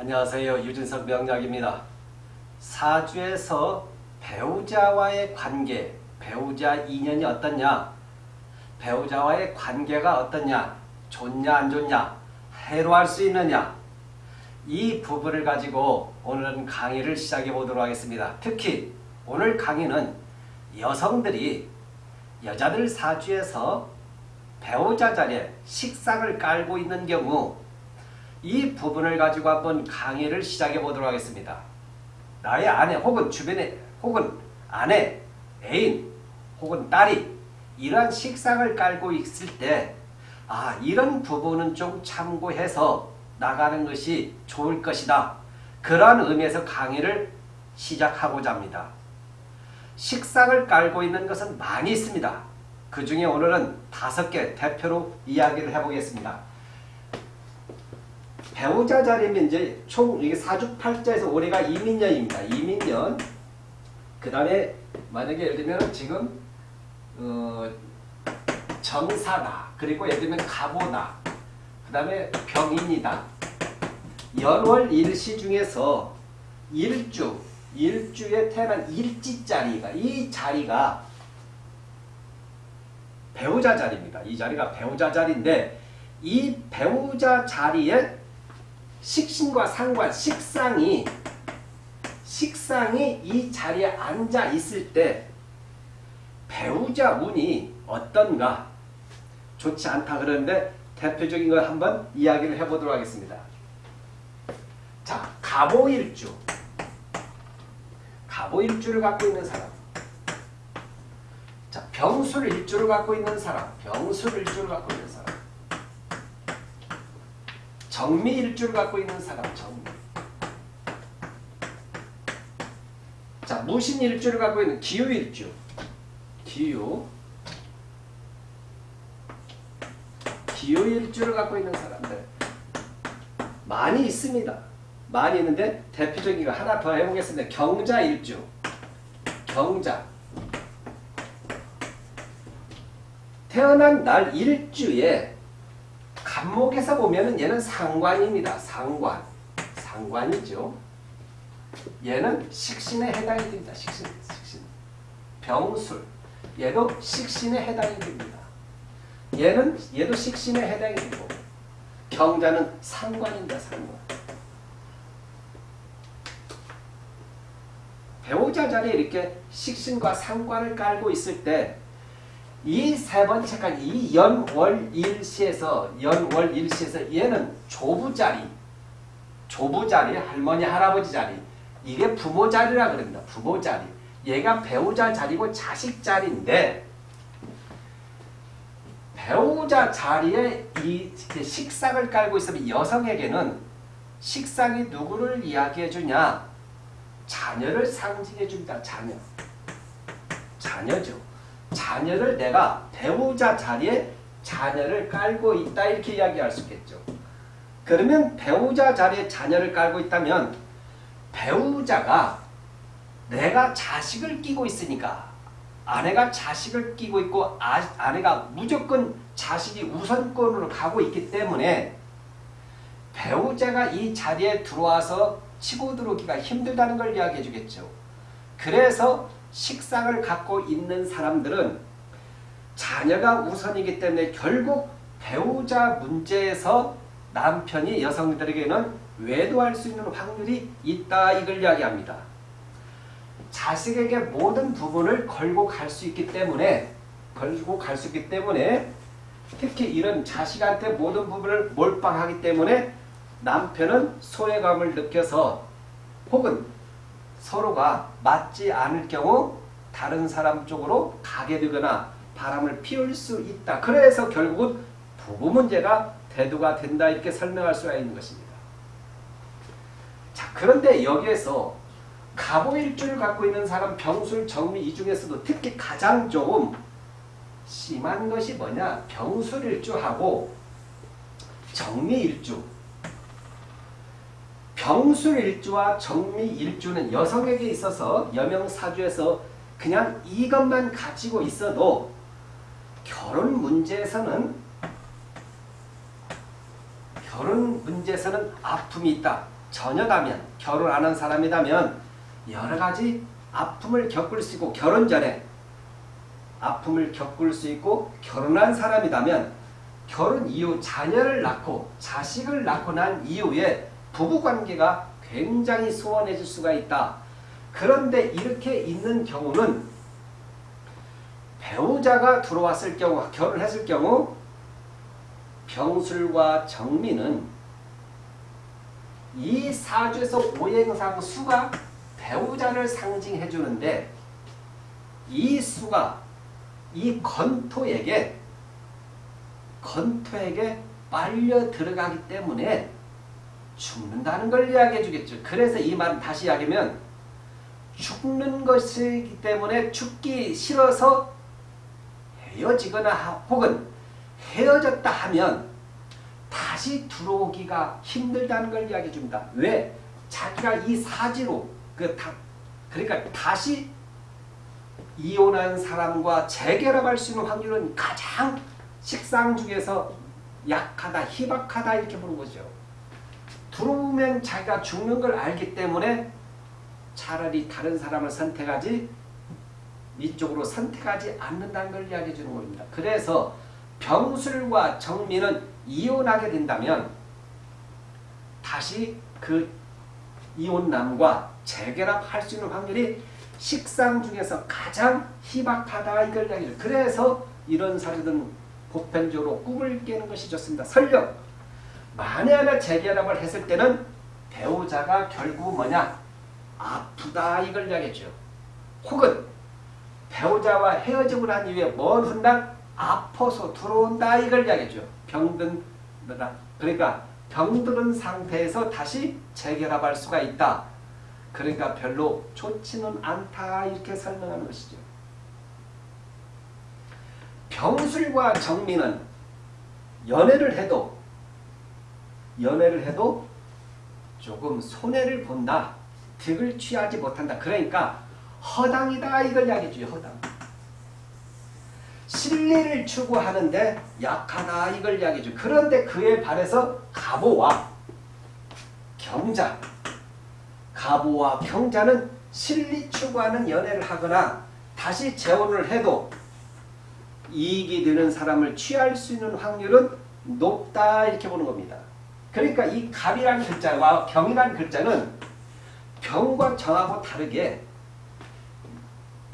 안녕하세요. 유진석 명약입니다. 사주에서 배우자와의 관계, 배우자 인연이 어떻냐, 배우자와의 관계가 어떻냐, 좋냐 안 좋냐, 해로할 수 있느냐, 이 부분을 가지고 오늘은 강의를 시작해 보도록 하겠습니다. 특히 오늘 강의는 여성들이 여자들 사주에서 배우자 자리에 식상을 깔고 있는 경우 이 부분을 가지고 한번 강의를 시작해 보도록 하겠습니다. 나의 아내 혹은 주변에 혹은 아내, 애인 혹은 딸이 이러한 식상을 깔고 있을 때 아, 이런 부분은 좀 참고해서 나가는 것이 좋을 것이다. 그러한 의미에서 강의를 시작하고자 합니다. 식상을 깔고 있는 것은 많이 있습니다. 그 중에 오늘은 다섯 개 대표로 이야기를 해보겠습니다. 배우자 자리면 이제 총 이게 사주팔자에서 올해가 이민년입니다. 이민년. 그 다음에 만약에 예를 들면 지금 어, 정사다. 그리고 예를 들면 가보다. 그 다음에 병인이다. 연월 일시 중에서 일주, 일주에 태어난 일지 자리가 이 자리가 배우자 자리입니다. 이 자리가 배우자 자리인데 이 배우자 자리에 식신과 상관, 식상이 식상이 이 자리에 앉아 있을 때 배우자 운이 어떤가? 좋지 않다 그러는데 대표적인 걸 한번 이야기를 해보도록 하겠습니다. 자, 가보일주. 가보일주를 갖고 있는 사람. 자, 병술일주를 갖고 있는 사람. 병술일주를 갖고 있는 사람 정미일주를 갖고 있는 사람 정미. 자 무신일주를 갖고 있는 기유일주. 기유 기유일주를 갖고 있는 사람들. 많이 있습니다. 많이 있는데 대표적인 거 하나 더 해보겠습니다. 경자일주. 경자. 태어난 날 일주에 간목에서 보면은 얘는 상관입니다. 상관. 상관이죠. 얘는 식신에 해당이 됩니다. 식신. 식신. 병술. 얘도 식신에 해당이 됩니다. 얘는 얘도 식신에 해당이 되고 경자는 상관입니다. 상관. 배우자 자리에 이렇게 식신과 상관을 깔고 있을 때 이 세 번째까지 이 연월일시에서 연월일시에서 얘는 조부 자리 조부 자리 할머니 할아버지 자리 이게 부모 자리라 그럽니다. 부모 자리 얘가 배우자 자리고 자식 자리인데 배우자 자리에 이 식상을 깔고 있으면 여성에게는 식상이 누구를 이야기해 주냐 자녀를 상징해 줍니다. 자녀 자녀죠. 자녀를 내가 배우자 자리에 자녀를 깔고 있다 이렇게 이야기할 수 있겠죠. 그러면 배우자 자리에 자녀를 깔고 있다면 배우자가 내가 자식을 끼고 있으니까 아내가 자식을 끼고 있고 아, 아내가 무조건 자식이 우선권으로 가고 있기 때문에 배우자가 이 자리에 들어와서 치고 들어오기가 힘들다는 걸 이야기해 주겠죠. 그래서 식상을 갖고 있는 사람들은 자녀가 우선이기 때문에 결국 배우자 문제에서 남편이 여성들에게는 외도할 수 있는 확률이 있다 이걸 이야기합니다. 자식에게 모든 부분을 걸고 갈 수 있기 때문에 걸고 갈 수 있기 때문에 특히 이런 자식한테 모든 부분을 몰빵하기 때문에 남편은 소외감을 느껴서 혹은 서로가 맞지 않을 경우 다른 사람 쪽으로 가게 되거나 바람을 피울 수 있다. 그래서 결국은 부부 문제가 대두가 된다 이렇게 설명할 수가 있는 것입니다. 자 그런데 여기에서 가보일주를 갖고 있는 사람 병술, 정미 이 중에서도 특히 가장 좀 심한 것이 뭐냐 병술일주하고 정미일주 병술일주와 정미일주는 여성에게 있어서 여명사주에서 그냥 이것만 가지고 있어도 결혼 문제에서는 결혼 문제에서는 아픔이 있다. 전혀다면 결혼 안 한 사람이다면 여러 가지 아픔을 겪을 수 있고 결혼 전에 아픔을 겪을 수 있고 결혼한 사람이다면 결혼 이후 자녀를 낳고 자식을 낳고 난 이후에 부부관계가 굉장히 소원해질 수가 있다. 그런데 이렇게 있는 경우는 배우자가 들어왔을 경우 결혼했을 경우 병술과 정민은 이 사주에서 오행상 수가 배우자를 상징해 주는데 이 수가 이 건토에게 건토에게 빨려 들어가기 때문에 죽는다는 걸 이야기해 주겠죠. 그래서 이 말은 다시 이야기하면 죽는 것이기 때문에 죽기 싫어서 헤어지거나 혹은 헤어졌다 하면 다시 들어오기가 힘들다는 걸 이야기해 줍니다. 왜? 자기가 이 사지로 그 다, 그러니까 다시 이혼한 사람과 재결합할 수 있는 확률은 가장 식상 중에서 약하다, 희박하다 이렇게 보는 거죠. 들어오면 자기가 죽는 걸 알기 때문에 차라리 다른 사람을 선택하지 이쪽으로 선택하지 않는다는 걸 이야기해 주는 겁니다. 그래서 병술과 정민은 이혼하게 된다면 다시 그 이혼남과 재결합할 수 있는 확률이 식상 중에서 가장 희박하다 이걸 이야기해요. 그래서 이런 사례들은 보편적으로 꿈을 깨는 것이 좋습니다. 설령 만에 하나 재결합을 했을 때는 배우자가 결국 뭐냐 아프다 이걸 이야기했죠. 혹은 배우자와 헤어지고 난 이후에 먼 훗날 아파서 들어온다 이걸 이야기했죠. 병든 그러니까 병들은 상태에서 다시 재결합할 수가 있다. 그러니까 별로 좋지는 않다 이렇게 설명하는 것이죠. 병술과 정민은 연애를 해도 연애를 해도 조금 손해를 본다. 득을 취하지 못한다. 그러니까 허당이다 이걸 이야기해줘요. 허당. 신리를 추구하는데 약하다 이걸 이야기해줘. 그런데 그에 반해서 가보와 경자 가보와 경자는 신리 추구하는 연애를 하거나 다시 재혼을 해도 이익이 되는 사람을 취할 수 있는 확률은 높다 이렇게 보는 겁니다. 그러니까 이 갑이라는 글자와 경이라는 글자는 병과 정하고 다르게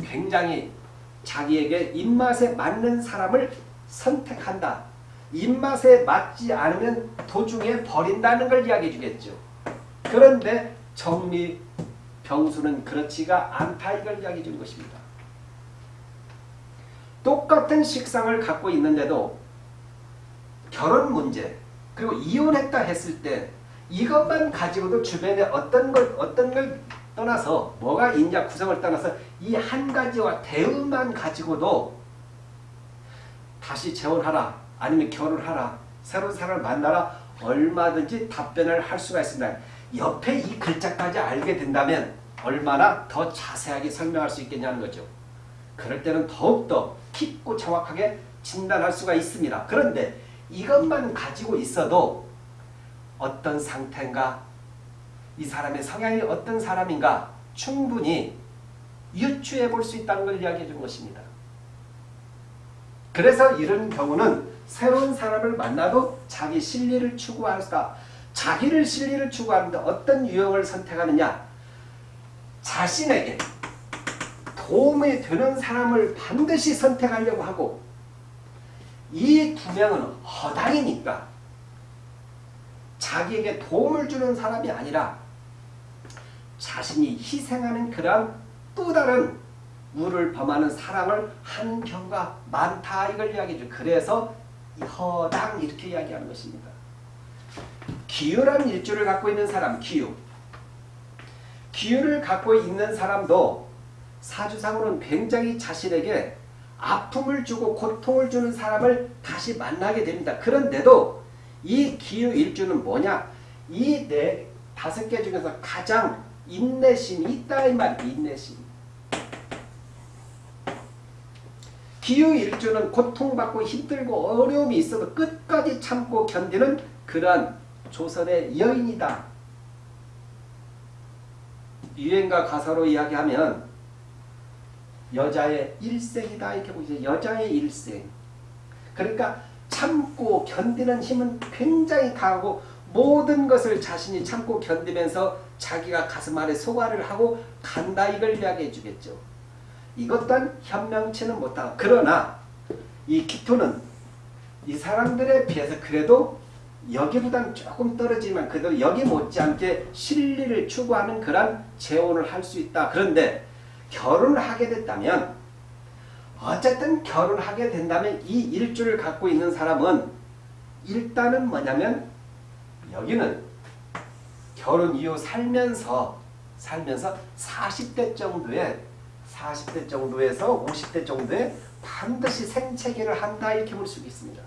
굉장히 자기에게 입맛에 맞는 사람을 선택한다. 입맛에 맞지 않으면 도중에 버린다는 걸 이야기해 주겠죠. 그런데 정리, 병수는 그렇지가 않다 이걸 이야기해 주는 것입니다. 똑같은 식상을 갖고 있는데도 결혼 문제 그리고 이혼했다 했을 때 이것만 가지고도 주변에 어떤 걸 어떤 걸 떠나서 뭐가 있냐 구성을 떠나서 이 한 가지와 대응만 가지고도 다시 재혼하라 아니면 결혼하라 새로운 사람을 만나라 얼마든지 답변을 할 수가 있습니다. 옆에 이 글자까지 알게 된다면 얼마나 더 자세하게 설명할 수 있겠냐는 거죠. 그럴 때는 더욱더 깊고 정확하게 진단할 수가 있습니다. 그런데 이것만 가지고 있어도 어떤 상태인가? 이 사람의 성향이 어떤 사람인가? 충분히 유추해 볼 수 있다는 걸 이야기해 준 것입니다. 그래서 이런 경우는 새로운 사람을 만나도 자기 신리를 추구할 수가 자기를 진리를 추구하는데 어떤 유형을 선택하느냐? 자신에게 도움이 되는 사람을 반드시 선택하려고 하고 이 두 명은 허당이니까 자기에게 도움을 주는 사람이 아니라 자신이 희생하는 그런 또 다른 우를 범하는 사랑을 한 경우가 많다 이걸 이야기죠. 그래서 허당 이렇게 이야기하는 것입니다. 기유라는 일주를 갖고 있는 사람, 기유. 기유를 갖고 있는 사람도 사주상으로는 굉장히 자신에게 아픔을 주고 고통을 주는 사람을 다시 만나게 됩니다. 그런데도 이 기유 일주는 뭐냐? 이 네 다섯 개 중에서 가장 인내심이 있다 이 말이에요. 인내심. 기후 일주는 고통받고 힘들고 어려움이 있어도 끝까지 참고 견디는 그러한 조선의 여인이다. 유행가 가사로 이야기하면 여자의 일생이다 이렇게 보이죠. 여자의 일생. 그러니까 참고 견디는 힘은 굉장히 강하고 모든 것을 자신이 참고 견디면서 자기가 가슴 아래 소화를 하고 간다 이걸 이야기해 주겠죠. 이것 또한 현명치는 못하고 그러나 이 키토는 이 사람들에 비해서 그래도 여기보다는 조금 떨어지만 그래도 여기 못지않게 실리를 추구하는 그런 재혼을 할 수 있다. 그런데 결혼을 하게 됐다면 어쨌든 결혼하게 된다면 이 일주를 갖고 있는 사람은 일단은 뭐냐면 여기는 결혼 이후 살면서 살면서 40대 정도에 40대 정도에서 50대 정도에 반드시 생체계를 한다 이렇게 볼 수 있습니다.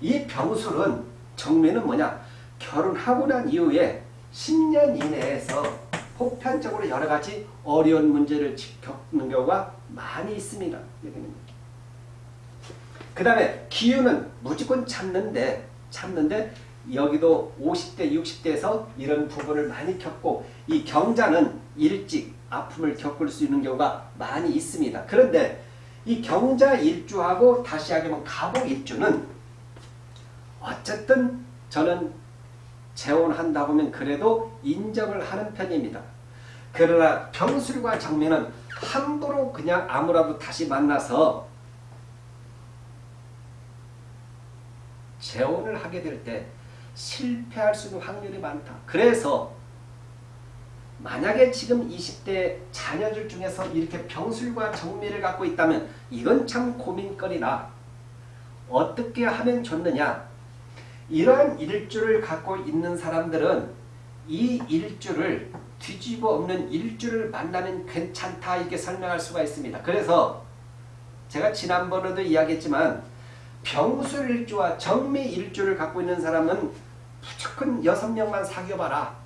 이 병술은 정면은 뭐냐 결혼하고 난 이후에 10년 이내에서 보편적으로 여러 가지 어려운 문제를 겪는 경우가 많이 있습니다. 그 다음에 기운은 무조건 참는데 참는데 여기도 50대 60대에서 이런 부분을 많이 겪고 이 경자는 일찍 아픔을 겪을 수 있는 경우가 많이 있습니다. 그런데 이 경자 일주하고 다시 하면 가복 일주는 어쨌든 저는 재혼한다 보면 그래도 인정을 하는 편입니다. 그러나 병술과 정면은 함부로 그냥 아무라도 다시 만나서 재혼을 하게 될 때 실패할 수 있는 확률이 많다. 그래서 만약에 지금 20대 자녀들 중에서 이렇게 병술과 정미를 갖고 있다면 이건 참 고민거리다. 어떻게 하면 좋느냐? 이러한 일주를 갖고 있는 사람들은 이 일주를 뒤집어 엎는 일주를 만나면 괜찮다 이렇게 설명할 수가 있습니다. 그래서 제가 지난번에도 이야기했지만 병술 일주와 정미 일주를 갖고 있는 사람은 무조건 6명만 사귀어봐라.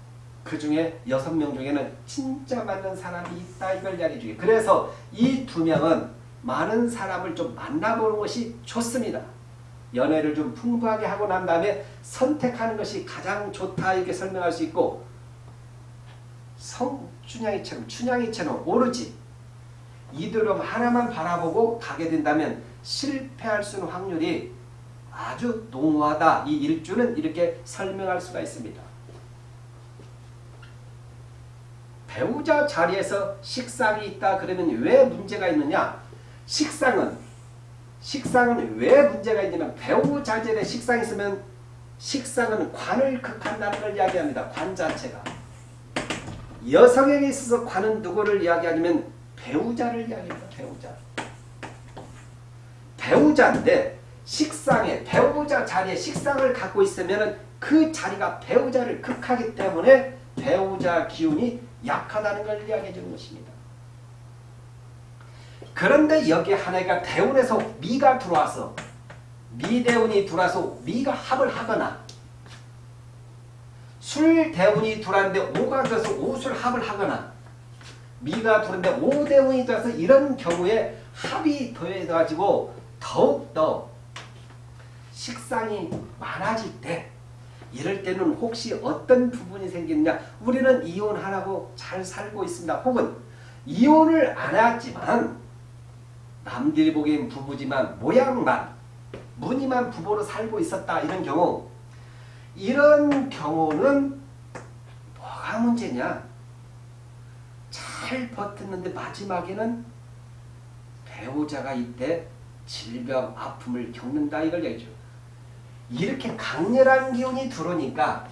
그 중에 6명 중에는 진짜 맞는 사람이 있다 이걸 이야기해 주게. 그래서 이 두 명은 많은 사람을 좀 만나보는 것이 좋습니다. 연애를 좀 풍부하게 하고 난 다음에 선택하는 것이 가장 좋다 이렇게 설명할 수 있고 성 춘향이처럼 춘향이처럼 오르지 이들은 하나만 바라보고 가게 된다면 실패할 수 있는 확률이 아주 농후하다. 이 일주는 이렇게 설명할 수가 있습니다. 배우자 자리에서 식상이 있다 그러면 왜 문제가 있느냐? 식상은 식상은 왜 문제가 있냐면 배우자 자리에 식상이 있으면 식상은 관을 극한다는 걸 이야기합니다. 관 자체가. 여성에게 있어서 관은 누구를 이야기하냐면 배우자를 이야기합니다. 배우자. 배우자인데 식상에 배우자 자리에 식상을 갖고 있으면 그 자리가 배우자를 극하기 때문에 배우자 기운이 약하다는 걸 이야기해 주는 것입니다. 그런데 여기 하나가 대운에서 미가 들어와서 미대운이 들어와서 미가 합을 하거나 술대운이 들어왔는데 오가 들어서 오술 합을 하거나 미가 들어왔는데 오대운이 들어와서 이런 경우에 합이 더해가지고 더욱더 식상이 많아질 때 이럴 때는 혹시 어떤 부분이 생기느냐 우리는 이혼하라고 잘 살고 있습니다. 혹은 이혼을 안 했지만 남들이 보기엔 부부지만 모양만 무늬만 부부로 살고 있었다 이런 경우 이런 경우는 뭐가 문제냐 잘 버텼는데 마지막에는 배우자가 이때 질병 아픔을 겪는다 이걸 얘기죠. 이렇게 강렬한 기운이 들어오니까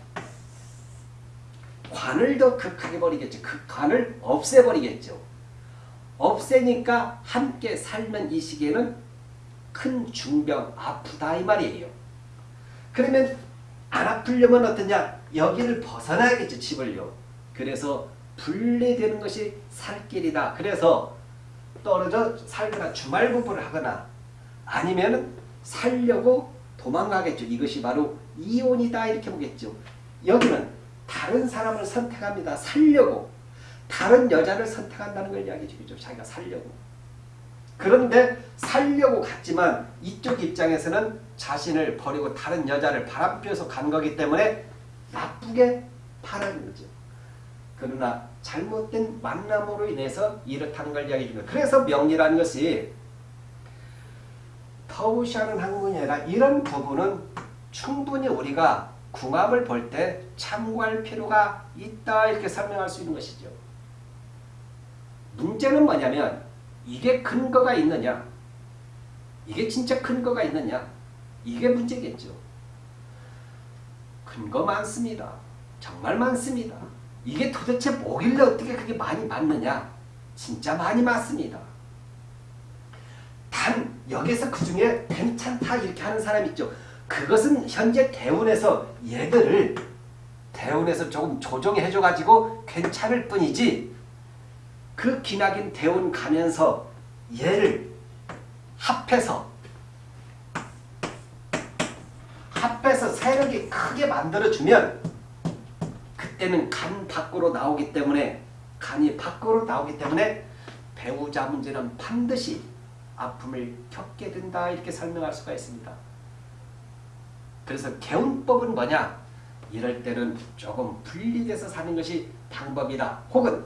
관을 더 극하게 버리겠죠. 그 관을 없애버리겠죠. 없애니까 함께 살면 이 시기에는 큰 중병 아프다 이 말이에요. 그러면 안 아프려면 어떠냐? 여기를 벗어나야겠죠. 집을요. 그래서 분리되는 것이 살 길이다. 그래서 떨어져 살거나 주말 부부를 하거나 아니면 살려고 도망가겠죠. 이것이 바로 이혼이다 이렇게 보겠죠. 여기는 다른 사람을 선택합니다. 살려고. 다른 여자를 선택한다는 걸 이야기해 주겠죠. 자기가 살려고. 그런데 살려고 갔지만 이쪽 입장에서는 자신을 버리고 다른 여자를 바람피워서 간 거기 때문에 나쁘게 바라는 거죠. 그러나 잘못된 만남으로 인해서 이렇다는 걸 이야기해 줍니다. 그래서 명리라는 것이 터우시하는 학문이 아니라 이런 부분은 충분히 우리가 궁합을 볼 때 참고할 필요가 있다 이렇게 설명할 수 있는 것이죠. 문제는 뭐냐면 이게 근거가 있느냐 이게 진짜 근거가 있느냐 이게 문제겠죠. 근거 많습니다. 정말 많습니다. 이게 도대체 뭐길래 어떻게 그게 많이 맞느냐 진짜 많이 맞습니다. 단 여기서 그 중에 괜찮다 이렇게 하는 사람 있죠. 그것은 현재 대운에서 얘들을 대운에서 조금 조정해 줘가지고 괜찮을 뿐이지 그 기나긴 대운 가면서 얘를 합해서 합해서 세력이 크게 만들어주면 그때는 간 밖으로 나오기 때문에 간이 밖으로 나오기 때문에 배우자 문제는 반드시 아픔을 겪게 된다 이렇게 설명할 수가 있습니다. 그래서 개운법은 뭐냐? 이럴 때는 조금 분리돼서 사는 것이 방법이다. 혹은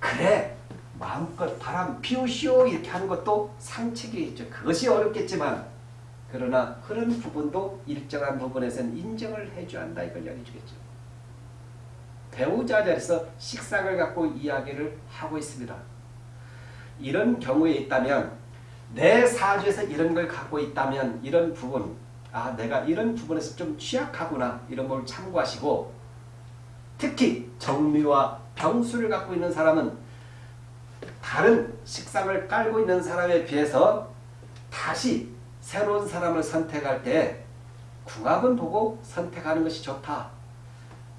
그래 마음껏 바람 피우시오 이렇게 하는 것도 상책이 있죠. 그것이 어렵겠지만 그러나 그런 부분도 일정한 부분에서는 인정을 해줘야 한다 이걸 이야기해 주겠죠. 배우자 자리에서 식상을 갖고 이야기를 하고 있습니다. 이런 경우에 있다면 내 사주에서 이런 걸 갖고 있다면 이런 부분 아 내가 이런 부분에서 좀 취약하구나 이런 걸 참고하시고 특히 정미와 병수를 갖고 있는 사람은 다른 식상을 깔고 있는 사람에 비해서 다시 새로운 사람을 선택할 때 궁합은 보고 선택하는 것이 좋다.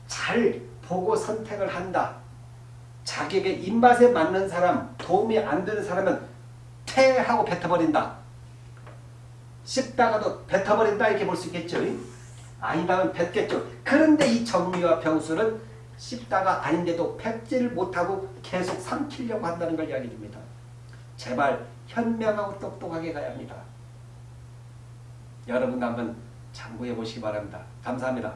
잘 보고 선택을 한다. 자기에게 입맛에 맞는 사람, 도움이 안 되는 사람은 퇴하고 뱉어버린다. 씹다가도 뱉어버린다 이렇게 볼 수 있겠죠. 아니다면 뱉겠죠. 그런데 이 정미와 병수는 씹다가 아닌데도 뱉지를 못하고 계속 삼키려고 한다는 걸 이야기 줍니다. 제발 현명하고 똑똑하게 가야 합니다. 여러분도 한번 참고해 보시기 바랍니다. 감사합니다.